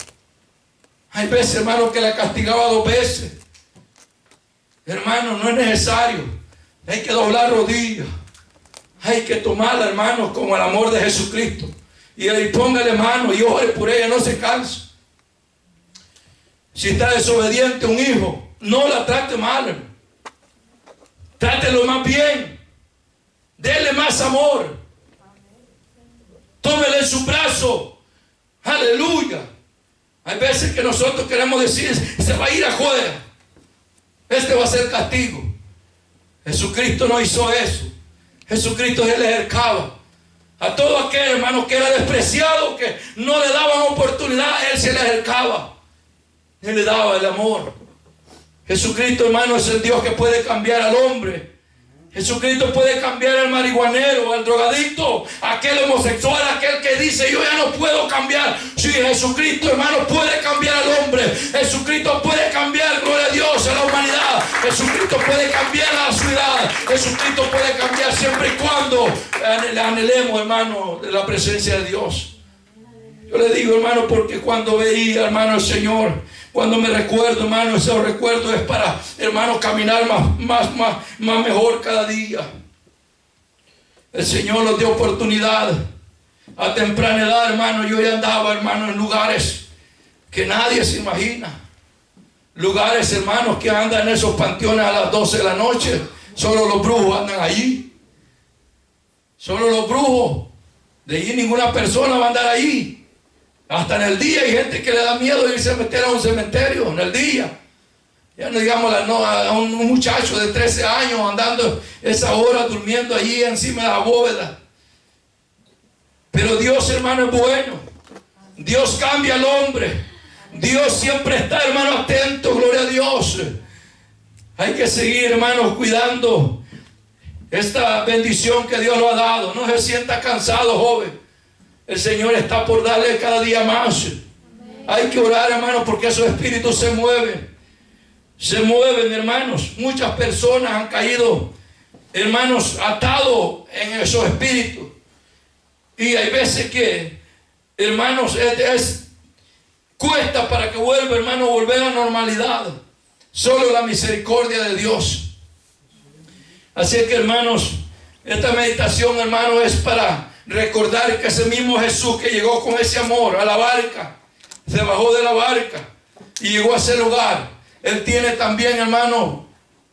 Hay veces, hermano, que la castigaba dos veces. Hermano, no es necesario. Hay que doblar rodillas. Hay que tomarla, hermano, como el amor de Jesucristo. Y ahí póngale mano y ore por ella, no se canse. Si está desobediente un hijo, no la trate mal. Trátelo más bien. Dele más amor. Tómele su brazo. Aleluya. Hay veces que nosotros queremos decir, se va a ir a juega. Este va a ser castigo. Jesucristo no hizo eso. Jesucristo se le acercaba. A todo aquel hermano que era despreciado, que no le daban oportunidad, Él se le acercaba. Él le daba el amor. Jesucristo, hermano, es el Dios que puede cambiar al hombre. Jesucristo puede cambiar al marihuanero, al drogadicto, aquel homosexual, aquel que dice yo ya no puedo cambiar. Sí, Jesucristo, hermano, puede cambiar al hombre. Jesucristo puede cambiar, gloria a Dios, a la humanidad. Jesucristo puede cambiar a la ciudad. Jesucristo puede cambiar siempre y cuando anhelemos, hermano, la presencia de Dios. Yo le digo, hermano, porque cuando veía, hermano, el Señor, cuando me recuerdo, hermano, ese recuerdo es para, hermano, caminar más, más, más, más mejor cada día. El Señor nos dio oportunidad. A temprana edad, hermano, yo ya andaba, hermano, en lugares que nadie se imagina. Lugares, hermanos, que andan en esos panteones a las 12 de la noche. Solo los brujos andan allí. Solo los brujos. De allí ninguna persona va a andar ahí. Hasta en el día hay gente que le da miedo irse a meter a un cementerio, en el día. Ya no digamos a un muchacho de 13 años andando esa hora durmiendo allí encima de la bóveda. Pero Dios, hermano, es bueno. Dios cambia al hombre. Dios siempre está, hermano, atento, gloria a Dios. Hay que seguir, hermanos, cuidando esta bendición que Dios lo ha dado. No se sienta cansado, joven. El Señor está por darle cada día más. Hay que orar, hermanos, porque esos espíritus se mueven. Se mueven, hermanos. Muchas personas han caído, hermanos, atados en esos espíritus. Y hay veces que, hermanos, es, cuesta para que vuelva, hermano, volver a la normalidad. Solo la misericordia de Dios. Así que, hermanos, esta meditación, hermano, es para recordar que ese mismo Jesús que llegó con ese amor a la barca, se bajó de la barca y llegó a ese lugar. Él tiene también, hermano,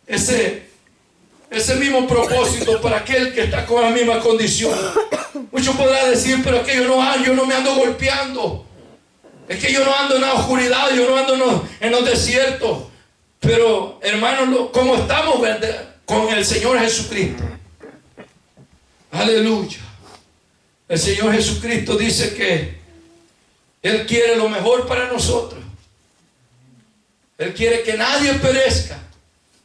ese, ese mismo propósito para aquel que está con la misma condición. Muchos podrán decir, pero es que yo no, yo no me ando golpeando. Es que yo no ando en la oscuridad, yo no ando en los, en los desiertos. Pero, hermanos, como estamos con el Señor Jesucristo. Aleluya. El Señor Jesucristo dice que Él quiere lo mejor para nosotros. Él quiere que nadie perezca,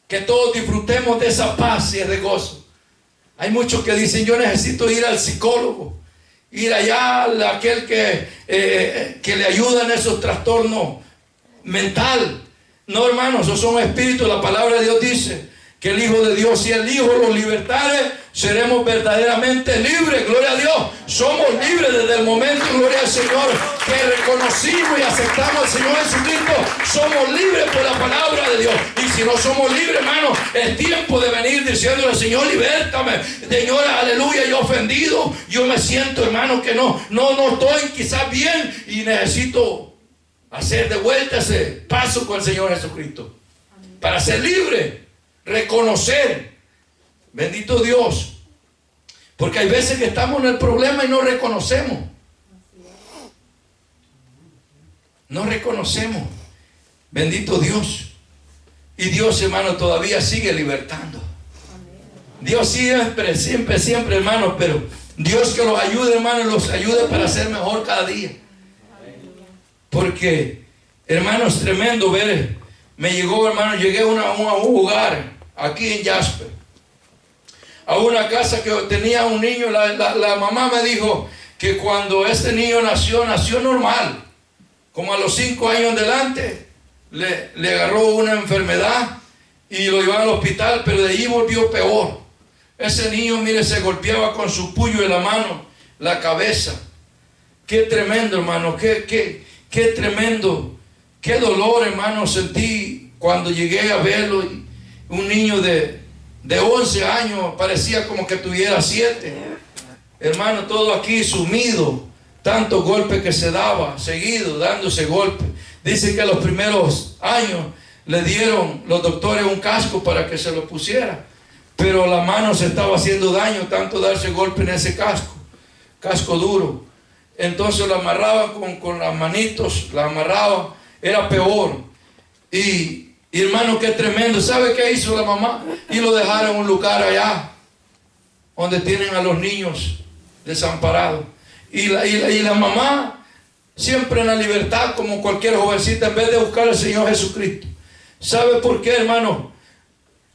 que todos disfrutemos de esa paz y de gozo. Hay muchos que dicen, yo necesito ir al psicólogo, ir allá a aquel que, eh, que le ayuda en esos trastornos mental. No, hermanos, esos son espíritus. La palabra de Dios dice que el Hijo de Dios, si el Hijo los libertare, seremos verdaderamente libres, gloria a Dios. Somos libres desde el momento, gloria al Señor, que reconocimos y aceptamos al Señor Jesucristo. Somos libres por la palabra de Dios. Y si no somos libres, hermano, es tiempo de venir diciéndole, Señor, libértame. Señora, aleluya, yo ofendido. Yo me siento, hermano, que no, no, no estoy quizás bien y necesito hacer de vuelta ese paso con el Señor Jesucristo. Para ser libre, reconocer Bendito Dios. Porque hay veces que estamos en el problema y no reconocemos. No reconocemos. Bendito Dios. Y Dios, hermano, todavía sigue libertando. Dios siempre, siempre, siempre, hermano, pero Dios que los ayude, hermano, los ayude para ser mejor cada día. Porque, hermano, es tremendo ver. Me llegó, hermano, llegué a, un lugar aquí en Jasper a una casa que tenía un niño, la, mamá me dijo que cuando este niño nació, nació normal. Como a los cinco años adelante, le, le agarró una enfermedad y lo llevaron al hospital, pero de ahí volvió peor. Ese niño, mire, se golpeaba con su puño en la mano, la cabeza. Qué tremendo, hermano, qué, qué, qué tremendo. Qué dolor, hermano, sentí cuando llegué a verlo. un niño de, de 11 años parecía como que tuviera 7. Hermano, todo aquí sumido, tantos golpes que se daba, seguido, dándose golpes. Dice que los primeros años le dieron los doctores un casco para que se lo pusiera, pero la mano se estaba haciendo daño, tanto darse golpe en ese casco, casco duro. Entonces lo amarraban con, con las manitos, la amarraban, era peor. Y, y hermano, qué tremendo. ¿Sabe qué hizo la mamá? Y lo dejaron en un lugar allá, donde tienen a los niños desamparados. Y la, y la, mamá, siempre en la libertad, como cualquier jovencita, en vez de buscar al Señor Jesucristo. ¿Sabe por qué, hermano?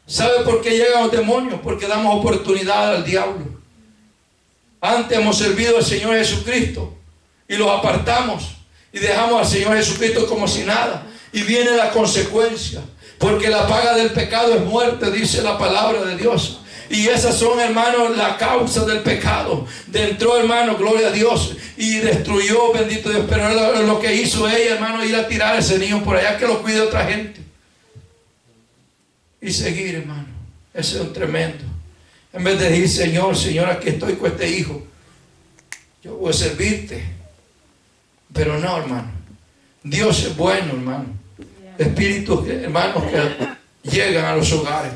¿Sabe por qué llegan los demonios? Porque damos oportunidad al diablo. Antes hemos servido al Señor Jesucristo y los apartamos y dejamos al Señor Jesucristo como si nada. Y viene la consecuencia. Porque la paga del pecado es muerte, dice la palabra de Dios. Y esas son, hermanos, la causa del pecado. Entró, hermano, gloria a Dios. Y destruyó, bendito Dios. Pero lo, que hizo ella, hermano, ir a tirar a ese niño por allá que lo cuide otra gente. Y seguir, hermano. Ese es un tremendo. En vez de decir, Señor, Señor, aquí estoy con este hijo. Yo voy a servirte. Pero no, hermano. Dios es bueno, hermano. Espíritus, hermanos, que llegan a los hogares.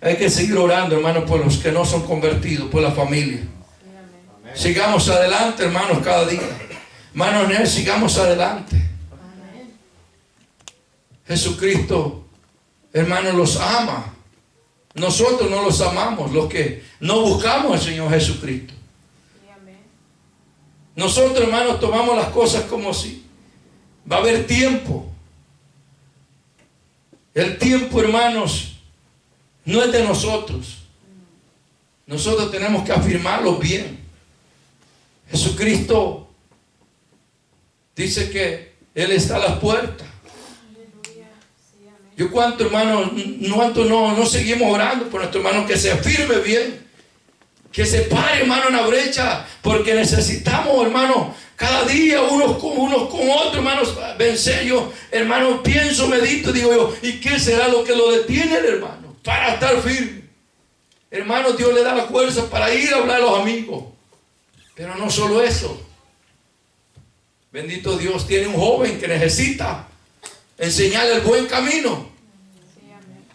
Hay que seguir orando, hermanos, por los que no son convertidos, por la familia. Sigamos adelante, hermanos, cada día. Hermanos, sigamos adelante. Jesucristo, hermanos, los ama. Nosotros no los amamos, los que no buscamos al Señor Jesucristo. Nosotros, hermanos, tomamos las cosas como si va a haber tiempo. El tiempo, hermanos, no es de nosotros. Nosotros tenemos que afirmarlo bien. Jesucristo dice que Él está a las puertas. Yo cuánto hermano, cuánto no, no seguimos orando por nuestro hermano que se afirme bien. Que se pare hermano en la brecha. Porque necesitamos hermano cada día unos con unos con otros hermanos vencer yo. Hermano pienso, medito, digo yo. ¿Y qué será lo que lo detiene hermano? para estar firme. Hermano, Dios le da la fuerza para ir a hablar a los amigos. Pero no solo eso. Bendito Dios, tiene un joven que necesita enseñarle el buen camino.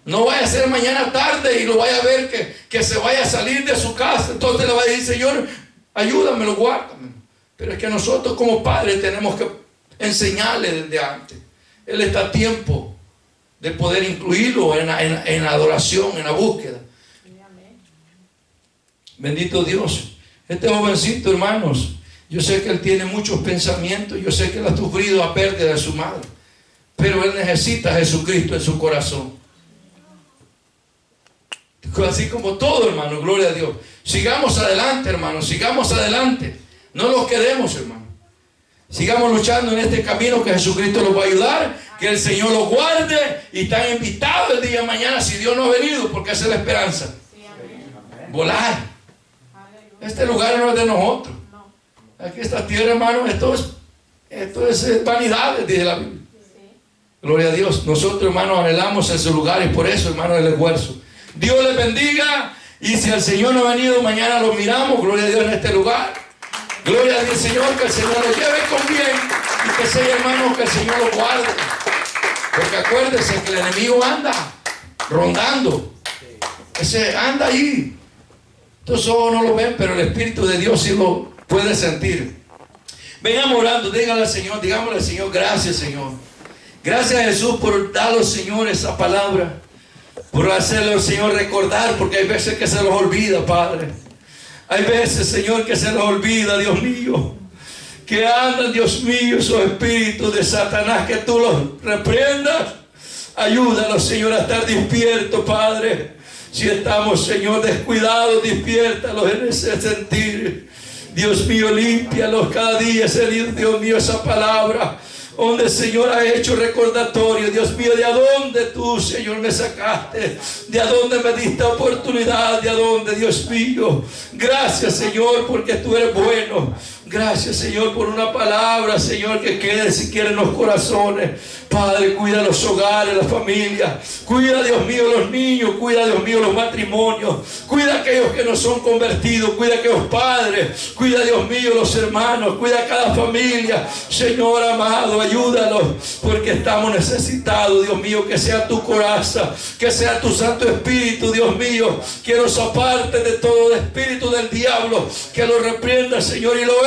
No vaya a ser mañana tarde y lo vaya a ver que, que se vaya a salir de su casa. Entonces le va a decir, Señor, ayúdamelo, guárdame. Pero es que nosotros como padres tenemos que enseñarle desde antes. Él está a tiempo de poder incluirlo en la, adoración, en la búsqueda. Bendito Dios. Este jovencito, hermanos, yo sé que él tiene muchos pensamientos, yo sé que él ha sufrido a pérdida de su madre, pero él necesita a Jesucristo en su corazón. Así como todo, hermano, gloria a Dios. Sigamos adelante, hermano, sigamos adelante. No los quedemos, hermano. Sigamos luchando en este camino que Jesucristo nos va a ayudar que el Señor los guarde y están invitados el día de mañana si Dios no ha venido, porque es la esperanza. Volar. Este lugar no es de nosotros. Aquí esta tierra, hermano, esto es, esto es eh, vanidad, dice la Biblia. Gloria a Dios. Nosotros, hermanos, anhelamos ese lugar y por eso, hermano, el esfuerzo. Dios les bendiga. Y si el Señor no ha venido, mañana lo miramos. Gloria a Dios en este lugar. Gloria a Dios, Señor, que el Señor lo lleve con bien. Y que sea, hermano, que el Señor lo guarde. Porque acuérdese que el enemigo anda rondando. Ese anda ahí. Estos ojos no lo ven, pero el Espíritu de Dios sí lo puede sentir. Vengamos orando, díganle al Señor, digámosle al Señor, gracias Señor. Gracias Jesús por darle, Señor, esa palabra. Por hacerle al Señor recordar, porque hay veces que se los olvida, Padre. Hay veces, Señor, que se nos olvida, Dios mío que andan, Dios mío, esos espíritus de Satanás, que tú los reprendas. Ayúdanos, Señor, a estar despiertos, Padre. Si estamos, Señor, descuidados, despiértalos en ese sentir. Dios mío, límpialos cada día, Dios mío, esa palabra donde el Señor ha hecho recordatorio, Dios mío, de dónde tú, Señor, me sacaste, de dónde me diste oportunidad, de dónde, Dios mío. Gracias, Señor, porque tú eres bueno. Gracias, Señor, por una palabra, Señor, que quede siquiera en los corazones. Padre, cuida los hogares, las familias. Cuida, Dios mío, los niños. Cuida, Dios mío, los matrimonios. Cuida a aquellos que no son convertidos. Cuida a aquellos padres. Cuida, Dios mío, los hermanos. Cuida a cada familia. Señor amado, ayúdalos. Porque estamos necesitados, Dios mío, que sea tu coraza. Que sea tu Santo Espíritu, Dios mío. Que nos aparte de todo espíritu del diablo. Que lo reprenda, Señor, y lo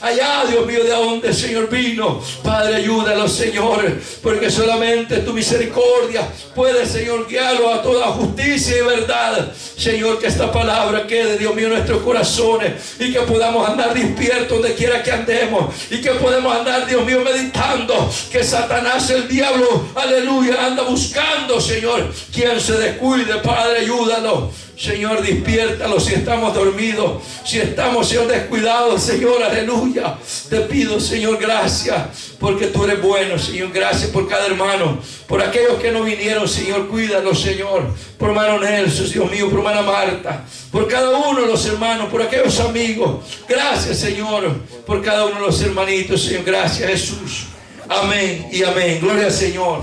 allá, Dios mío, de donde el Señor vino. Padre, ayúdalos, Señor porque solamente tu misericordia puede, Señor, guiarlo a toda justicia y verdad. Señor, que esta palabra quede, Dios mío, en nuestros corazones y que podamos andar despiertos donde quiera que andemos y que podamos andar, Dios mío, meditando que Satanás, el diablo, aleluya, anda buscando, Señor, quien se descuide, Padre, ayúdanos. Señor, despiértalo si estamos dormidos, si estamos, Señor, descuidados, Señor, aleluya. Te pido, Señor, gracias, porque tú eres bueno, Señor. Gracias por cada hermano, por aquellos que no vinieron, Señor, cuídalos, Señor. Por hermano Nelson, Dios mío, por hermana Marta, por cada uno de los hermanos, por aquellos amigos. Gracias, Señor, por cada uno de los hermanitos, Señor. Gracias, Jesús. Amén y amén. Gloria al Señor.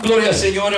Gloria al Señor.